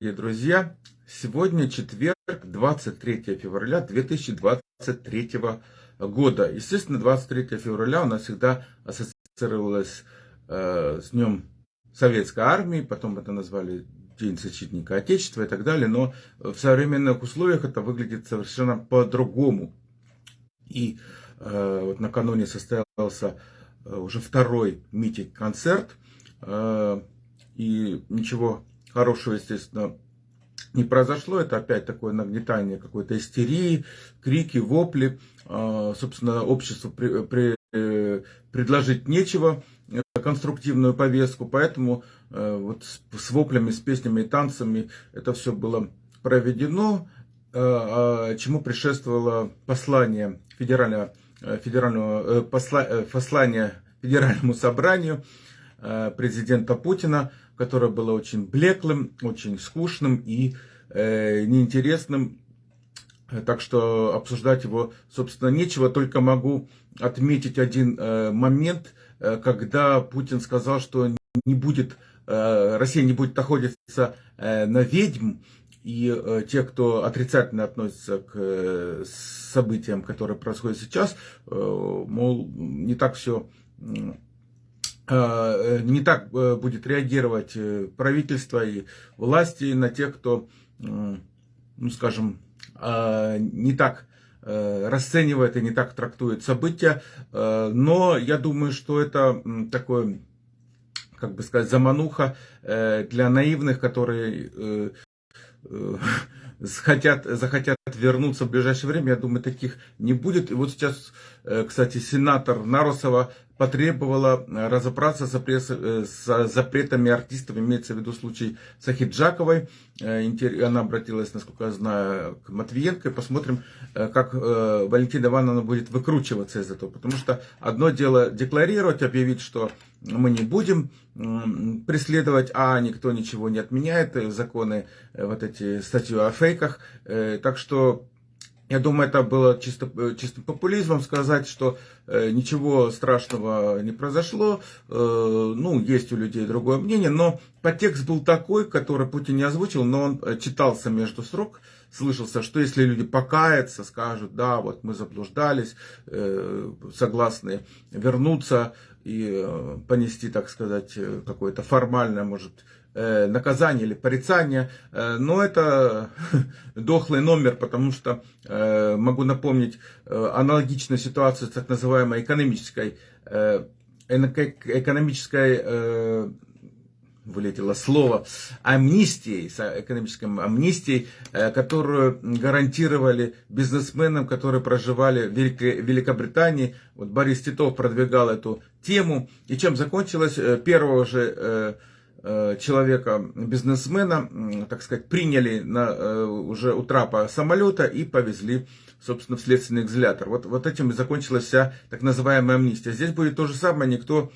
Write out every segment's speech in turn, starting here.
друзья! Сегодня четверг, 23 февраля 2023 года. Естественно, 23 февраля у нас всегда ассоциировалось э, с Днем Советской Армии, потом это назвали День защитника Отечества и так далее, но в современных условиях это выглядит совершенно по-другому. И э, вот накануне состоялся э, уже второй митинг-концерт, э, и ничего хорошего, естественно, не произошло. Это опять такое нагнетание какой-то истерии, крики, вопли. А, собственно, обществу при, при, э, предложить нечего, э, конструктивную повестку. Поэтому э, вот с воплями, с песнями и танцами это все было проведено, а, чему предшествовало послание федерального, федерального послание Федеральному собранию президента Путина, которое было очень блеклым, очень скучным и э, неинтересным. Так что обсуждать его, собственно, нечего. Только могу отметить один э, момент, э, когда Путин сказал, что не будет, э, Россия не будет находиться э, на ведьм. И э, те, кто отрицательно относится к э, событиям, которые происходят сейчас, э, мол, не так все Э, не так э, будет реагировать э, правительство и власти на тех, кто, ну скажем, не так расценивает и не так трактует события. Но я думаю, что это такое, как бы сказать, замануха для наивных, которые захотят, захотят вернуться в ближайшее время, я думаю, таких не будет. И вот сейчас, кстати, сенатор Нарусова потребовала э, разобраться э, с запретами артистов, имеется в виду случай Сахиджаковой. Э, она обратилась, насколько я знаю, к Матвиенко. Посмотрим, как Валентина Ивановна будет выкручиваться из этого. Потому что одно дело декларировать, объявить, что мы не будем преследовать, а никто ничего не отменяет, законы, вот эти статьи о фейках. Так что я думаю, это было чисто, э, чистым популизмом сказать, что э, ничего страшного не произошло. Э, ну, есть у людей другое мнение, но подтекст был такой, который Путин не озвучил, но он э, читался между строк. Слышался, что если люди покаятся, скажут, да, вот мы заблуждались, э, согласны вернуться и э, понести, так сказать, э, какое-то формальное, может, Э, наказание или порицание, но это дохлый номер, потому что могу напомнить аналогичную ситуацию с так называемой экономической, экономической вылетело слово, амнистией, экономической амнистией, которую гарантировали бизнесменам, которые проживали в Великобритании. Вот Борис Титов продвигал эту тему. И чем закончилось? Первого же Э, человека, бизнесмена, так сказать, приняли на, э, уже у трапа самолета и повезли, собственно, в следственный изолятор. Вот, вот этим и закончилась вся так называемая амнистия. Здесь будет то же самое, никто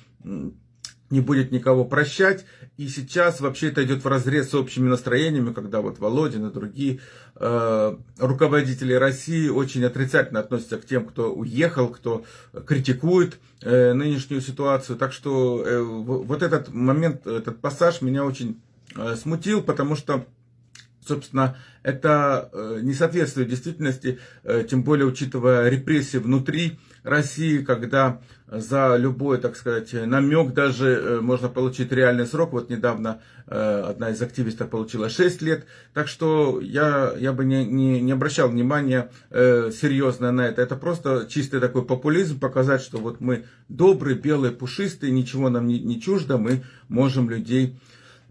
не будет никого прощать. И сейчас вообще это идет в разрез с общими настроениями, когда вот Володин и другие э, руководители России очень отрицательно относятся к тем, кто уехал, кто критикует э, нынешнюю ситуацию. Так что э, вот этот момент, этот пассаж меня очень э, смутил, потому что собственно, это э, не соответствует действительности, э, тем более учитывая репрессии внутри России, когда за любой, так сказать, намек даже э, можно получить реальный срок. Вот недавно одна из активистов получила 6 лет. Так что я, я бы не, не, не обращал внимания серьезно на это. Это просто чистый такой популизм, показать, что вот мы добрые, белые, пушистые, ничего нам не, не чуждо, мы можем людей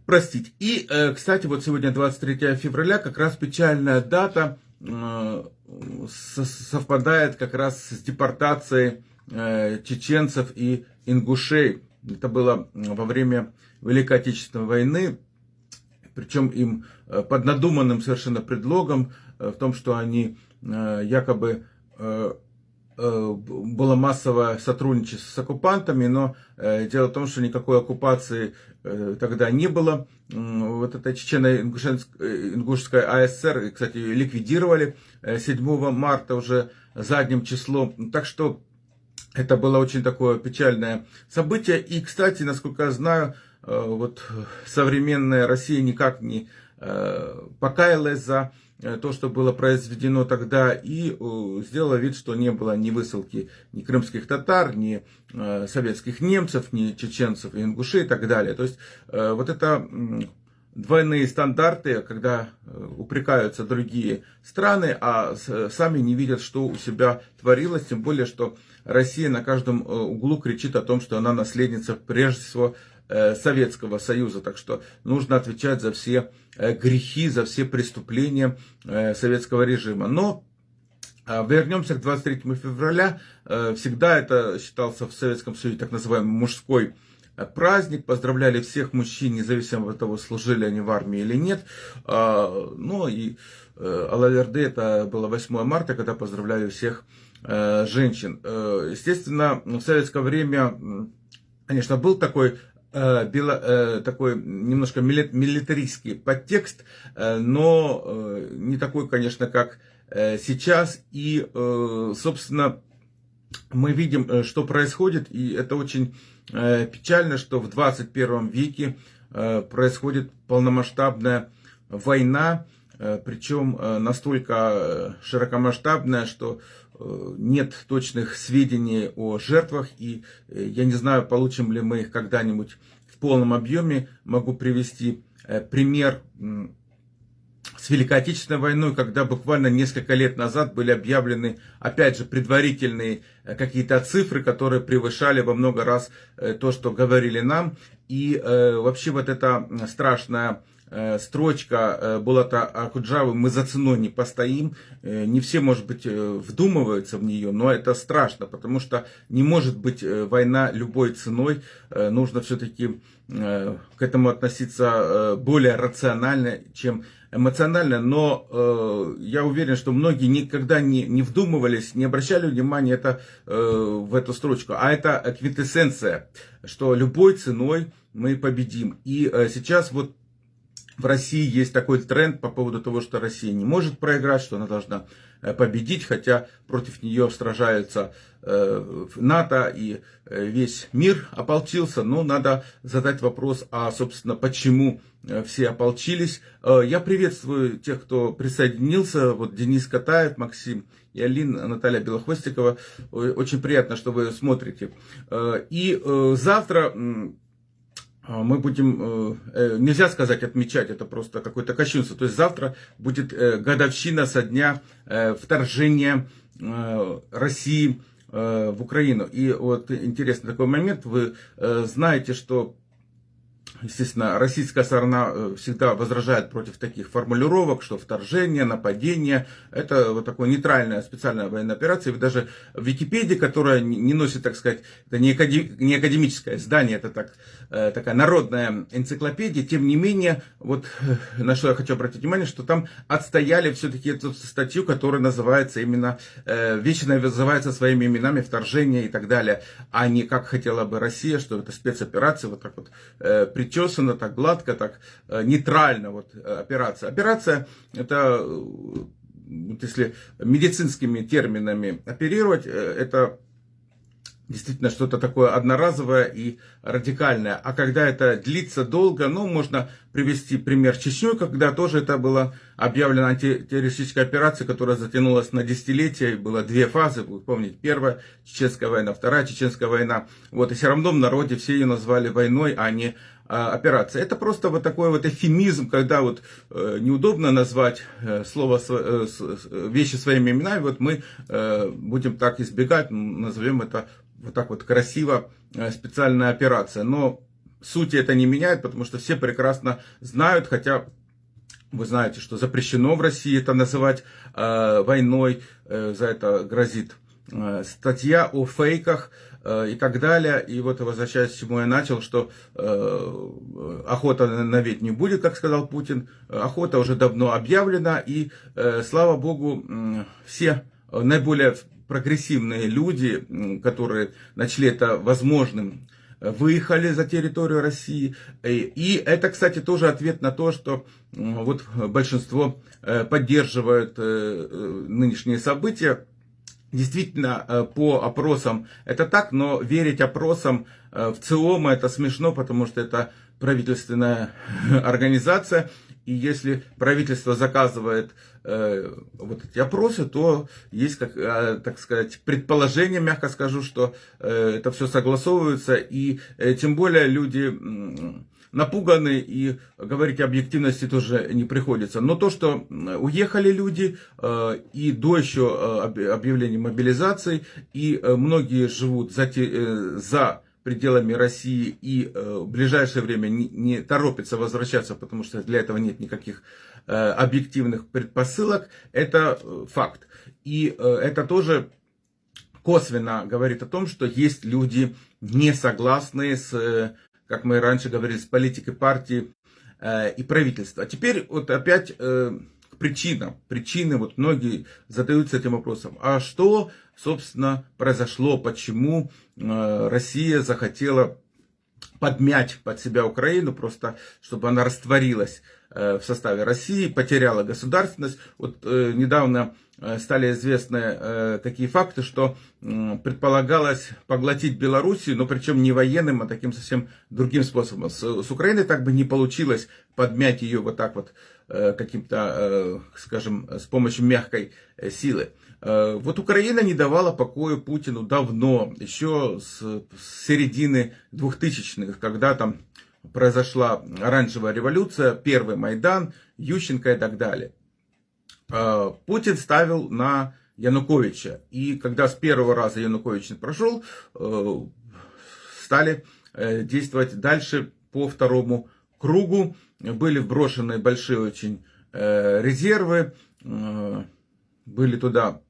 простить. И, э, кстати, вот сегодня 23 февраля, как раз печальная дата, э, совпадает как раз с депортацией э, чеченцев и ингушей. Это было во время Великой Отечественной войны, причем им под надуманным совершенно предлогом в том, что они якобы было массовое сотрудничество с оккупантами, но э, дело в том, что никакой оккупации э, тогда не было. Вот это Чечено-Ингушская АСР, кстати, ликвидировали 7 марта уже задним числом. Так что это было очень такое печальное событие. И, кстати, насколько я знаю, вот современная Россия никак не покаялась за то, что было произведено тогда, и сделала вид, что не было ни высылки ни крымских татар, ни советских немцев, ни чеченцев и ингушей и так далее. То есть вот это двойные стандарты, когда э, упрекаются другие страны, а сами не видят, что у себя творилось, тем более, что Россия на каждом э, углу кричит о том, что она наследница прежде всего э, Советского Союза. Так что нужно отвечать за все грехи, за все преступления советского режима. Но вернемся к 23 февраля. Всегда это считался в Советском Союзе так называемый мужской праздник, поздравляли всех мужчин, независимо от того, служили они в армии или нет. А, ну и э, Алаверды это было 8 марта, когда поздравляли всех э, женщин. Э, естественно, в советское время, конечно, был такой такой немножко милитаристский подтекст, но не такой, конечно, как сейчас. И, собственно, мы видим, что происходит, и это очень Э, печально, что в 21 веке э, происходит полномасштабная война, э, причем настолько широкомасштабная, что нет точных сведений о жертвах, и я не знаю, получим ли мы их когда-нибудь в полном объеме. Могу привести пример с Великой Отечественной войной, когда буквально несколько лет назад были объявлены, опять же, предварительные э, какие-то цифры, которые превышали во много раз э, то, что говорили нам. И э, вообще вот эта страшная э, строчка э, Булата Акуджавы «Мы за ценой не постоим». Э, не все, может быть, вдумываются в нее, но это страшно, потому что не может быть война любой ценой. Нужно все-таки к этому относиться более рационально, чем эмоционально, но э, я уверен, что многие никогда не, не вдумывались, не обращали внимания это, э, в эту строчку. А это квинтэссенция, что любой ценой мы победим. И э, сейчас вот в России есть такой тренд по поводу того, что Россия не может проиграть, что она должна э, победить, хотя против нее сражаются э, НАТО и э, весь мир ополчился. Но надо задать вопрос, а, собственно, почему все ополчились. Я приветствую тех, кто присоединился. Вот Денис Катаев, Максим и Алин, Наталья Белохвостикова. Очень приятно, что вы смотрите. И завтра мы будем, э, э, нельзя сказать отмечать, это просто какое-то кощунство. То есть завтра будет э, годовщина со дня вторжения России в Украину. И вот интересный такой момент, вы знаете, что Естественно, российская сторона э, всегда возражает против таких формулировок, что вторжение, нападение, это вот такая нейтральная специальная военная операция. И даже в Википедии, которая не носит, так сказать, это не, академическое здание, это так, э, такая народная энциклопедия, тем не менее, вот э, на что я хочу обратить внимание, что там отстояли все-таки эту статью, которая называется именно, вещи называются своими именами, вторжение и так далее, а не как хотела бы Россия, что это спецоперация, вот так вот причесано, так гладко, так э, нейтрально вот э, операция. Операция это, э, вот если медицинскими терминами оперировать, это действительно что-то такое одноразовое и радикальное. А когда это длится долго, ну, можно привести пример Чечню, когда тоже это было объявлено антитеррористическая операция, которая затянулась на десятилетия, было две фазы, вы помните, первая чеченская война, вторая чеченская война. Вот, и все равно в народе все ее назвали войной, а не операция. Это просто вот такой вот эфемизм, когда вот э, неудобно назвать э, слово, э, вещи своими именами, вот мы будем так избегать, назовем это вот так вот красиво специальная операция. Но сути это не меняет, потому что все прекрасно знают, хотя вы знаете, что запрещено в России это называть войной, за это грозит статья о фейках, и так далее. И вот возвращаясь к чему я начал, что э, охота на ведь не будет, как сказал Путин. Охота уже давно объявлена, и э, слава богу, все наиболее прогрессивные люди, которые начали это возможным, выехали за территорию России. И это, кстати, тоже ответ на то, что вот большинство поддерживает нынешние события Действительно, э, по опросам это так, но верить опросам э, в ЦИОМа это смешно, потому что это правительственная организация. И если правительство заказывает э, вот эти опросы, то есть, как, э, так сказать, предположение, мягко скажу, что э, это все согласовывается. И э, тем более люди... Э, напуганы и говорить объективности тоже не приходится. Но то, что уехали люди э, и до еще э, объявления мобилизации, и э, многие живут за, за пределами России и в ближайшее время не, не торопятся возвращаться, потому что для этого нет никаких объективных предпосылок, это факт. И это тоже косвенно говорит о том, что есть люди не согласные с как мы раньше говорили, с политикой партии э, и правительства. А теперь вот опять э, к причинам. Причины, вот многие задаются этим вопросом. А что, собственно, произошло, почему э, Россия захотела подмять под себя Украину, просто чтобы она растворилась в составе России, потеряла государственность. Вот недавно стали известны э, такие факты, что предполагалось поглотить Белоруссию, но причем не военным, а таким совсем другим способом. С, с Украиной так бы не получилось подмять ее вот так вот э, каким-то, скажем, с помощью мягкой силы. Вот Украина не давала покоя Путину давно, еще с, с середины 2000-х, когда там произошла оранжевая революция, первый Майдан, Ющенко и так далее. Э, Путин ставил на Януковича. И когда с первого раза Янукович прошел, э, стали э, действовать дальше по второму кругу. Были вброшены большие очень резервы, были туда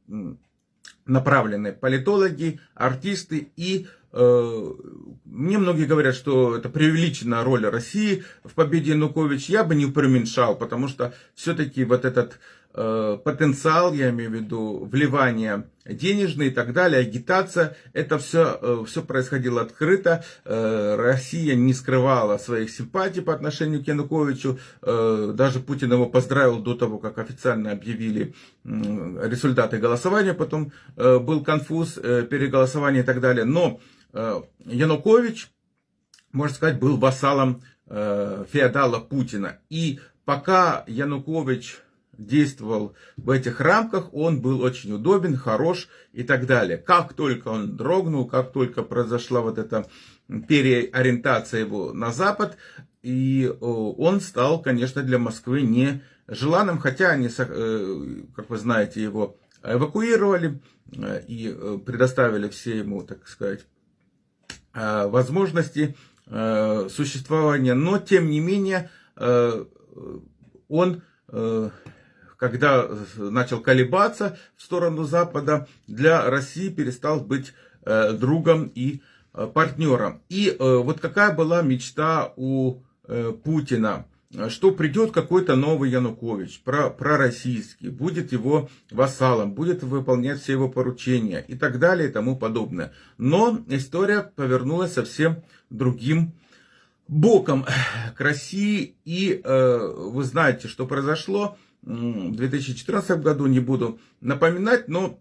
направлены политологи, артисты и мне многие говорят, что это преувеличенная роль России в победе Януковича. Я бы не преуменьшал, потому что все-таки вот этот потенциал, я имею в виду вливание денежные и так далее, агитация, это все, э, все происходило открыто. Э, Россия не скрывала своих симпатий по отношению к Януковичу. Даже Путин его поздравил до того, как официально объявили результаты голосования. Потом был конфуз, переголосование и так далее. Но Янукович, можно сказать, был вассалом феодала Путина. И пока Янукович действовал в этих рамках, он был очень удобен, хорош и так далее. Как только он дрогнул, как только произошла вот эта переориентация его на Запад, и он стал, конечно, для Москвы не желанным, хотя они, э, как вы знаете, его эвакуировали э, и э, предоставили все ему, так сказать, возможности существования, но тем не менее он когда начал колебаться в сторону Запада, для России перестал быть э, другом и э, партнером. И э, вот какая была мечта у Путина, что придет какой-то новый Янукович, про, пророссийский, будет его вассалом, будет выполнять все его поручения и так далее и тому подобное. Но история повернулась совсем другим боком к России. И э, вы знаете, что произошло в 2014 году, не буду напоминать, но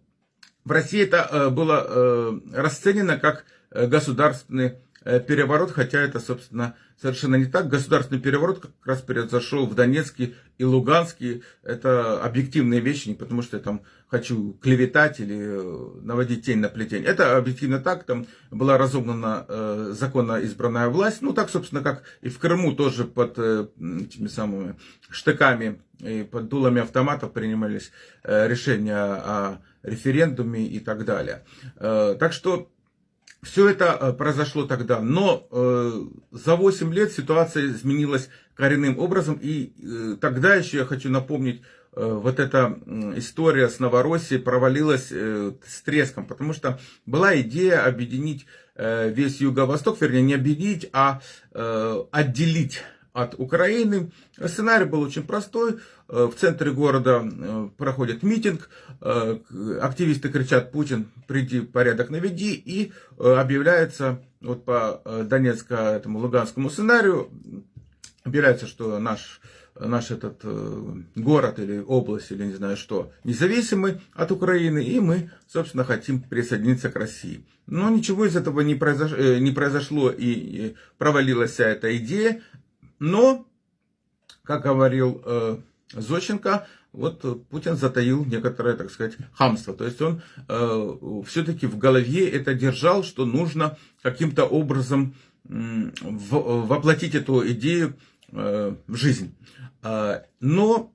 в России это э, было э, расценено как э, государственный переворот, хотя это, собственно, совершенно не так. Государственный переворот как раз произошел в Донецке и Луганске. Это объективные вещи, не потому что я там хочу клеветать или наводить тень на плетень. Это объективно так, там была разогнана э, законно избранная власть. Ну, так, собственно, как и в Крыму тоже под э, этими самыми штыками и под дулами автоматов принимались э, решения о референдуме и так далее. Э, так что все это э, произошло тогда, но за 8 лет ситуация изменилась коренным образом, и тогда еще я хочу напомнить, вот эта история с Новороссией провалилась с треском, потому что была идея объединить весь Юго-Восток, вернее не объединить, а отделить от Украины. Сценарий был очень простой. Э, в центре города э, проходит митинг. Э, активисты кричат «Путин, приди, порядок наведи». И объявляется вот по Донецко этому Луганскому сценарию, объявляется, что наш наш этот город или область, или не знаю что, независимый от Украины, и мы, собственно, хотим присоединиться к России. Но ничего из этого не произошло, не произошло и провалилась вся эта идея. Но как говорил э, Зощенко, вот Путин затаил некоторое, так сказать, хамство. То есть он э, все-таки в голове это держал, что нужно каким-то образом э, воплотить эту идею э, в жизнь. Э, но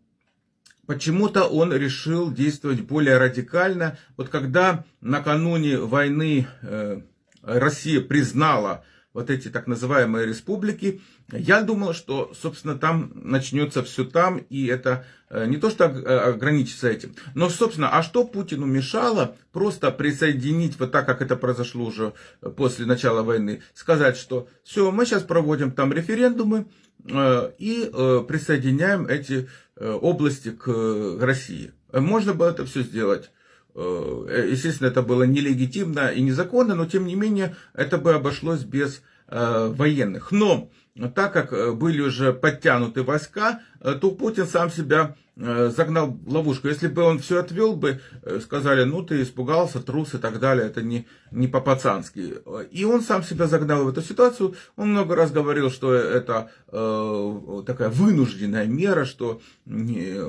почему-то он решил действовать более радикально. Вот когда накануне войны э, Россия признала вот эти так называемые республики, я думал, что, собственно, там начнется все там, и это э, не то, что э, ограничится этим. Но, собственно, а что Путину мешало просто присоединить, вот так, как это произошло уже после начала войны, сказать, что все, мы сейчас проводим там референдумы э, и присоединяем эти области к России. Можно было это все сделать. Естественно, это было нелегитимно и незаконно, но тем не менее это бы обошлось без военных. Но так как э, были уже подтянуты войска, э, то Путин сам себя э, загнал в ловушку. Если бы он все отвел бы, сказали, ну ты испугался, трус и так далее, это не, не по-пацански. И он сам себя загнал в эту ситуацию. Он много раз говорил, что это э, такая вынужденная мера, что не,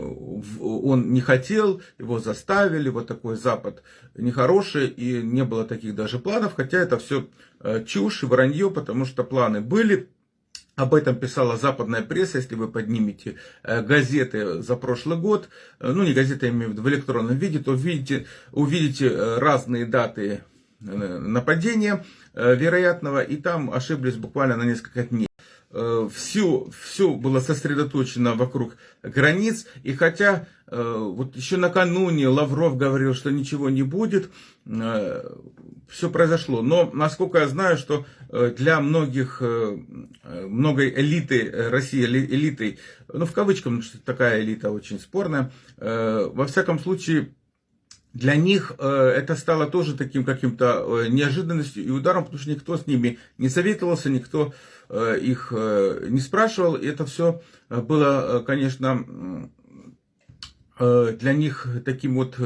он не хотел, его заставили, вот такой Запад нехороший, и не было таких даже планов, хотя это все чушь и вранье, потому что планы были, об этом писала западная пресса, если вы поднимете э, газеты за прошлый год, э, ну не газеты, я имею в виду в электронном виде, то увидите, увидите э, разные даты нападения вероятного, и там ошиблись буквально на несколько дней все, все было сосредоточено вокруг границ. И хотя вот еще накануне Лавров говорил, что ничего не будет, все произошло. Но, насколько я знаю, что э, для многих, э, многой элиты России, элитой, ну, в кавычках, потому что такая элита очень спорная, э, во всяком случае, для них это стало тоже таким каким-то неожиданностью и ударом, потому что никто с ними не советовался, никто их не спрашивал. И это все было, конечно, для них таким вот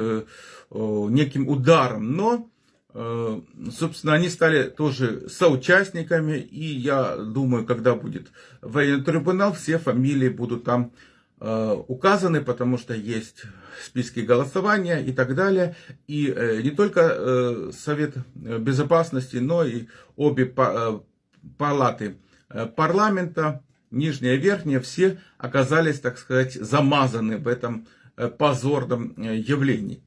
неким ударом. Но Э, собственно, они стали тоже соучастниками, и я думаю, когда будет военный трибунал, все фамилии будут там э, указаны, потому что есть списки голосования и так далее. И э, не только Совет Безопасности, но и обе палаты парламента, нижняя и верхняя, все оказались, так сказать, замазаны в этом позорном явлении.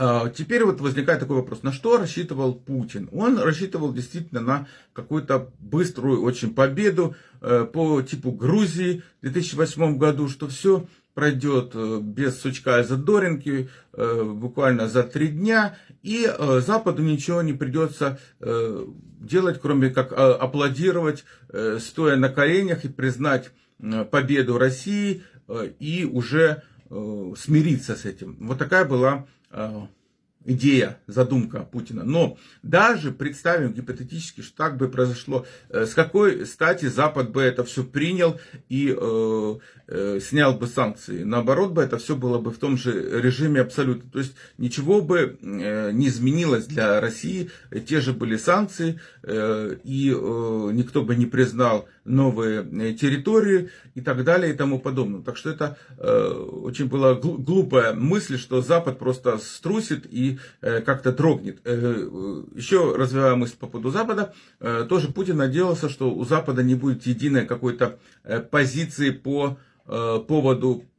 А, теперь вот возникает такой вопрос, на что рассчитывал Путин? Он рассчитывал действительно на какую-то быструю очень победу э, по типу Грузии в 2008 году, что все пройдет э, без сучка и задоринки, э, буквально за три дня, и Западу ничего не придется делать, кроме как аплодировать, стоя на коленях и признать победу России и уже смириться с этим. Вот такая была а, идея, задумка Путина. Но даже представим гипотетически, что так бы произошло, э, с какой стати Запад бы это все принял и э, э, снял бы санкции. Наоборот бы это все было бы в том же режиме абсолютно. То есть ничего бы э, не изменилось для России. Те же были санкции, э, и э, никто бы не признал новые э, территории и так далее и тому подобное. Так что это э, очень была глупая мысль, что Запад просто струсит и э, как-то дрогнет. Э, еще развивая мысль по поводу Запада, э, тоже Путин надеялся, что у Запада не будет единой какой-то э, позиции по э, поводу Э,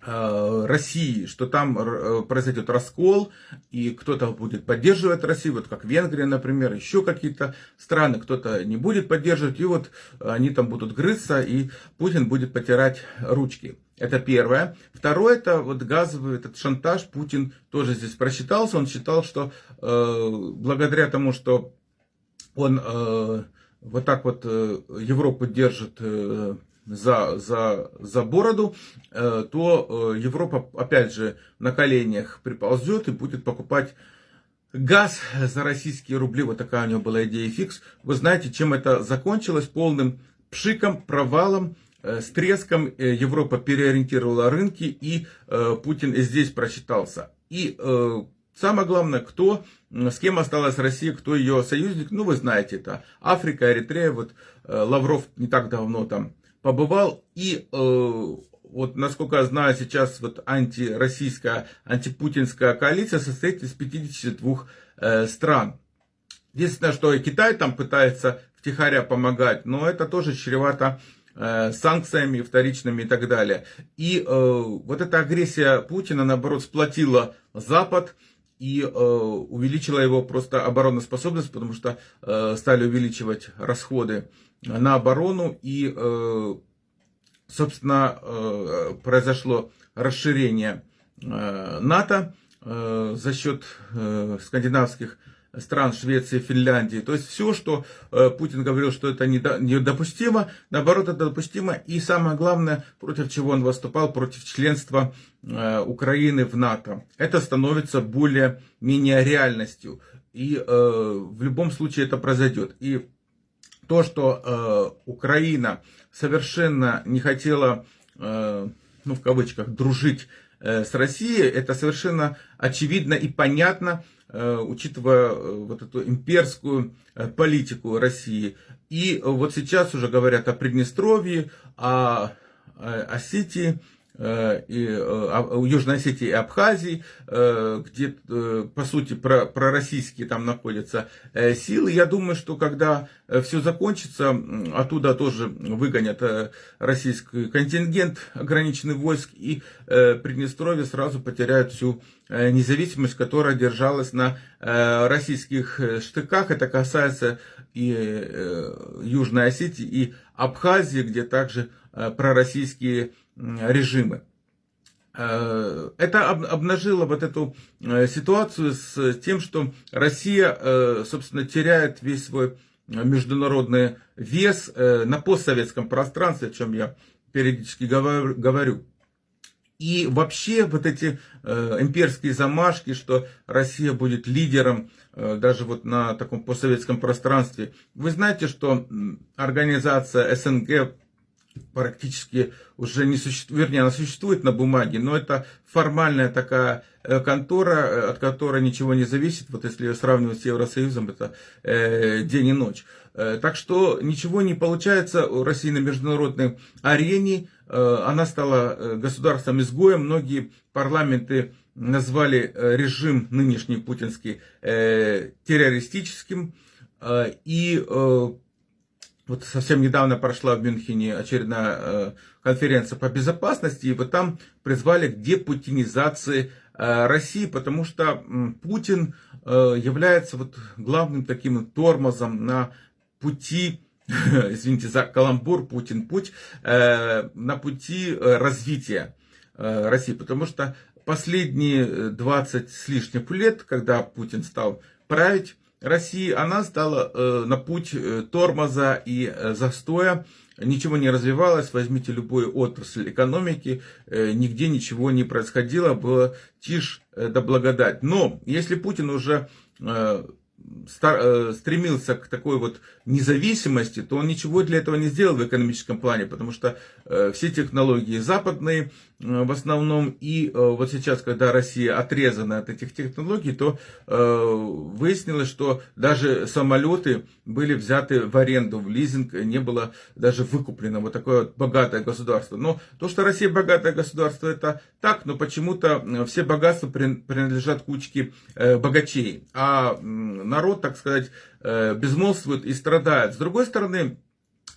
России, что там э, произойдет раскол, и кто-то будет поддерживать Россию, вот как Венгрия, например, еще какие-то страны, кто-то не будет поддерживать, и вот они там будут грызться, и Путин будет потирать ручки. Это первое. Второе, это вот газовый этот шантаж. Путин тоже здесь просчитался. Он считал, что э, благодаря тому, что он э, вот так вот э, Европу держит э, за, за, за бороду, э, то э, Европа опять же на коленях приползет и будет покупать газ за российские рубли. Вот такая у него была идея фикс. Вы знаете, чем это закончилось? Полным пшиком, провалом, э, с треском Европа переориентировала рынки, и Путин здесь просчитался. И самое главное, кто, с кем осталась Россия, кто ее союзник, ну вы знаете, это Африка, Эритрея, вот Лавров не так давно там побывал. И вот насколько я знаю, сейчас вот антироссийская, антипутинская коалиция состоит из 52 стран. Единственное, что и Китай там пытается втихаря помогать, но это тоже чревато э, санкциями вторичными и так далее. И э, вот эта агрессия Путина, наоборот, сплотила Запад и э, увеличила его просто обороноспособность, потому что э, стали увеличивать расходы на оборону и, э, собственно, э, произошло расширение э, НАТО за счет скандинавских стран Швеции, Финляндии. То есть все, что Путин говорил, что это недопустимо, наоборот, это допустимо. И самое главное, против чего он выступал, против членства Украины в НАТО. Это становится более-менее реальностью. И в любом случае это произойдет. И то, что Украина совершенно не хотела, ну в кавычках, дружить с Россией, это совершенно очевидно и понятно Э, учитывая э, вот эту имперскую э, политику России. И вот сейчас уже говорят о Приднестровье, о Осетии, и, Южной Осетии и Абхазии, где, по сути, про, пророссийские там находятся силы. Я думаю, что когда все закончится, оттуда тоже выгонят российский контингент ограниченный войск, и Приднестровье сразу потеряет всю независимость, которая держалась на российских штыках. Это касается и Южной Осетии, и Абхазии, где также пророссийские режимы. Э, это обнажило вот эту э, ситуацию с тем, что Россия, э, собственно, теряет весь свой международный вес на постсоветском пространстве, о чем я периодически говорю. И вообще вот эти имперские замашки, что Россия будет лидером даже вот на таком постсоветском пространстве. Вы знаете, что организация СНГ практически уже не существует, вернее, она существует на бумаге, но это формальная такая э, контора, э, от которой ничего не зависит. Вот если ее сравнивать с Евросоюзом, это э, день и ночь. Э, так что ничего не получается у России на международной арене. Э, она стала э, государством-изгоем. Многие парламенты назвали режим нынешний путинский э, террористическим. Э, и э, вот совсем недавно прошла в Мюнхене очередная э, конференция по безопасности, и вот там призвали к депутинизации э, России, потому что Путин э, является вот главным таким тормозом на пути, извините за каламбур, Путин путь, на пути развития России, потому что последние 20 с лишним лет, когда Путин стал править, России, она стала э, на путь э, тормоза и э, застоя. Ничего не развивалось, возьмите любую отрасль экономики, нигде ничего не происходило, было тишь да благодать. Но если Путин уже Э, стремился к такой вот независимости, то он ничего для этого не сделал в экономическом плане, потому что э, все технологии западные э, в основном, и вот сейчас, когда Россия отрезана от этих технологий, то выяснилось, что даже самолеты были взяты в аренду, в лизинг, не было даже выкуплено вот такое вот богатое государство. Но то, что Россия богатое государство, это так, но почему-то все богатства принадлежат кучке богачей, а народ, так сказать, э, безмолвствует и страдает. С другой стороны,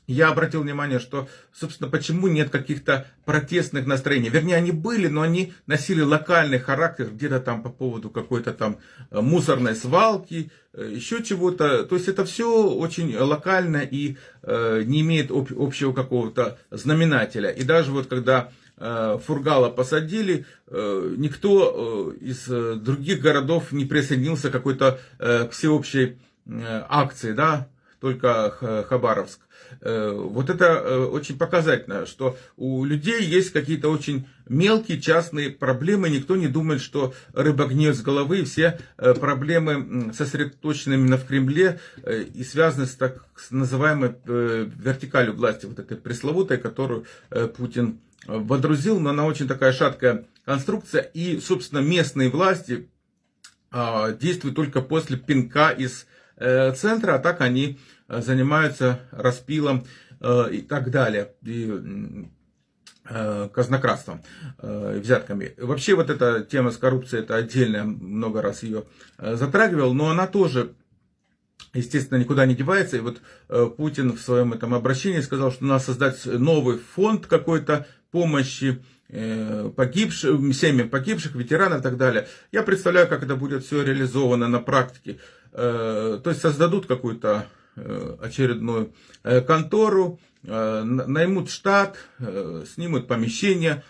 я обратил внимание, что, собственно, почему нет каких-то протестных настроений. Вернее, они были, но они носили локальный характер, где-то там по поводу какой-то там э, мусорной свалки, э, еще чего-то. То есть это все очень локально и э, не имеет об, общего какого-то знаменателя. И даже вот когда Э, Фургала посадили, э, никто э, из других городов не присоединился к какой-то всеобщей акции, да, только Хабаровск. Вот это очень показательно, что у людей есть какие-то очень мелкие частные проблемы, никто не думает, что рыба гниет с головы, все проблемы сосредоточены именно в Кремле и связаны с так называемой вертикалью власти, вот этой пресловутой, которую Путин водрузил, но она очень такая шаткая конструкция. И, собственно, местные власти а, действуют только после пинка из э, центра, а так они э, занимаются распилом и так далее. И, казнократством, взятками. Вообще вот эта тема с коррупцией, это отдельно, много раз ее затрагивал, но она тоже естественно, никуда не девается. И вот Путин в своем этом обращении сказал, что надо создать новый фонд какой-то помощи Э, погибших, семьям погибших, ветеранов и так далее. Я представляю, как это будет все реализовано на практике. Э, то есть создадут какую-то э, очередную контору, наймут штат, снимут помещение,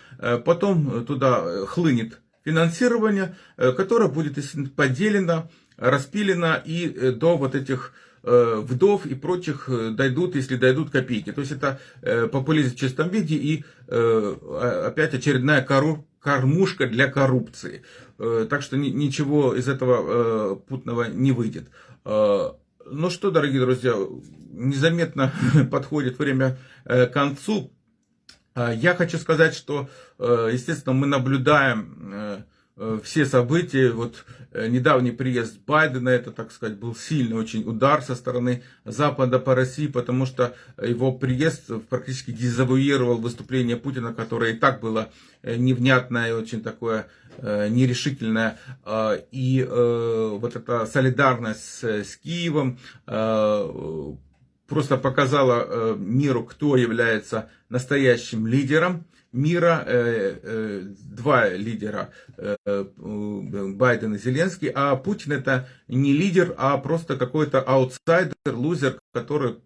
потом туда хлынет финансирование, которое будет поделено, распилено и до вот этих Э, вдов и прочих э, дойдут, если дойдут копейки. То есть это э, популизм в чистом виде и опять очередная кормушка для коррупции. Так что ничего из этого путного не выйдет. Ну что, дорогие друзья, незаметно подходит время к концу. Я хочу сказать, что, естественно, мы наблюдаем Э, все события, вот э, недавний приезд Байдена, это, так сказать, был сильный очень удар со стороны Запада по России, потому что его приезд практически дезавуировал выступление Путина, которое и так было э, невнятное очень такое нерешительное. И вот эта солидарность с Киевом просто показала миру, кто является настоящим лидером мира э, э, два лидера, э, Байден и Зеленский, а Путин это не лидер, а просто какой-то аутсайдер, лузер, который,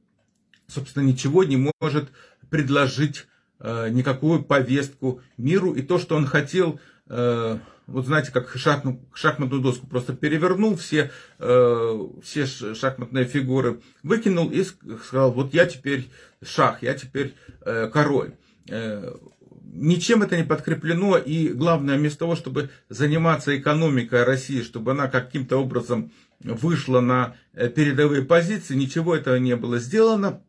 собственно, ничего не может предложить, никакую повестку миру. И то, что он хотел, вот знаете, как шахмат, шахматную доску просто перевернул, все, все шахматные фигуры выкинул и сказал, вот я теперь шах, я теперь король ничем это не подкреплено, и главное, вместо того, чтобы заниматься экономикой России, чтобы она каким-то образом вышла на э, передовые позиции, ничего этого не было сделано.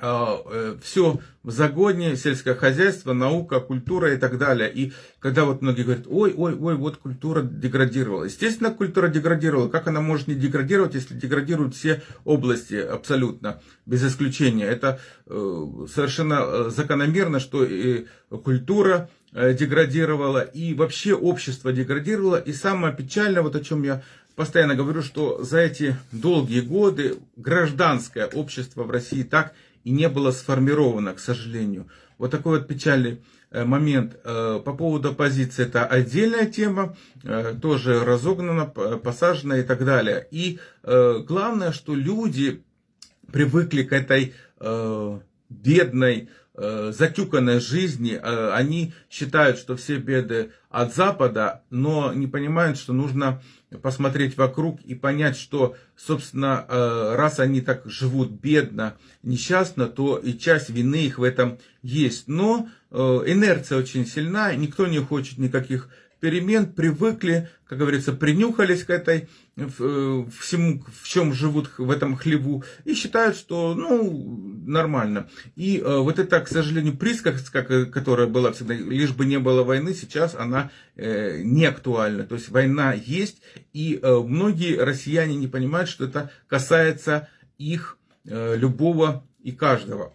А, э, все в загоне, сельское хозяйство, наука, культура и так далее. И когда вот многие говорят, ой, ой, ой, вот культура деградировала. Естественно, культура деградировала. Как она может не деградировать, если деградируют все области абсолютно, без исключения. Это э, совершенно закономерно, что и культура деградировала, и вообще общество деградировало. И самое печальное, вот о чем я постоянно говорю, что за эти долгие годы гражданское общество в России так и не было сформировано, к сожалению. Вот такой вот печальный э, момент. Э, по поводу оппозиции это отдельная тема, э, тоже разогнана, посажена и так далее. И главное, что люди привыкли к этой бедной, затюканной жизни. Они считают, что все беды от Запада, но не понимают, что нужно посмотреть вокруг и понять, что, собственно, э, раз они так живут бедно, несчастно, то и часть вины их в этом есть. Но э, инерция очень сильна, никто не хочет никаких перемен, привыкли, как говорится, принюхались к этой, э, всему, в чем живут в этом хлеву, и считают, что, ну, нормально. И э, вот это, к сожалению, присказка, которая была всегда, лишь бы не было войны, сейчас она э, не актуальна. То есть война есть, и э, многие россияне не понимают, что это касается их э, любого и каждого.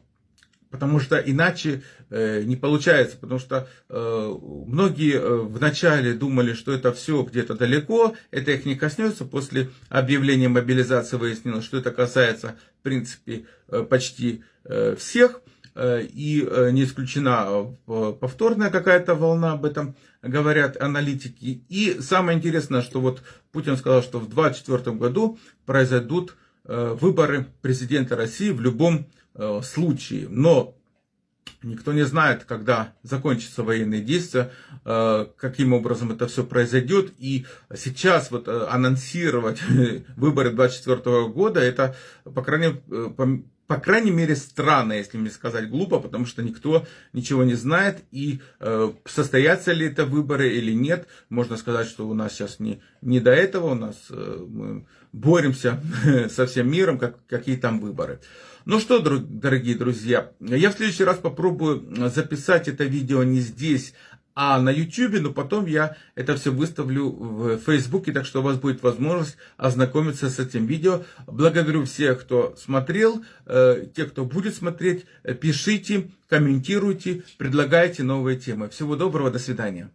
Потому что иначе э, не получается, потому что э, многие э, вначале думали, что это все где-то далеко, это их не коснется. После объявления мобилизации выяснилось, что это касается, в принципе, э, почти э, всех. Э, и э, не исключена э, повторная какая-то волна, об этом говорят аналитики. И самое интересное, что вот Путин сказал, что в 2024 году произойдут э, выборы президента России в любом Э, случаи. Но никто не знает, когда закончатся военные действия, э, каким образом это все произойдет. И сейчас вот э, анонсировать выборы 2024 года, это, по крайней мере, по крайней мере, странно, если мне сказать глупо, потому что никто ничего не знает, и э, состоятся ли это выборы или нет, можно сказать, что у нас сейчас не, не до этого, у нас э, мы боремся со всем миром, как, какие там выборы. Ну что, дорогие друзья, я в следующий раз попробую записать это видео не здесь, а на YouTube, но потом я это все выставлю в Фейсбуке, так что у вас будет возможность ознакомиться с этим видео. Благодарю всех, кто смотрел, э, те, кто будет смотреть, пишите, комментируйте, предлагайте новые темы. Всего доброго, до свидания.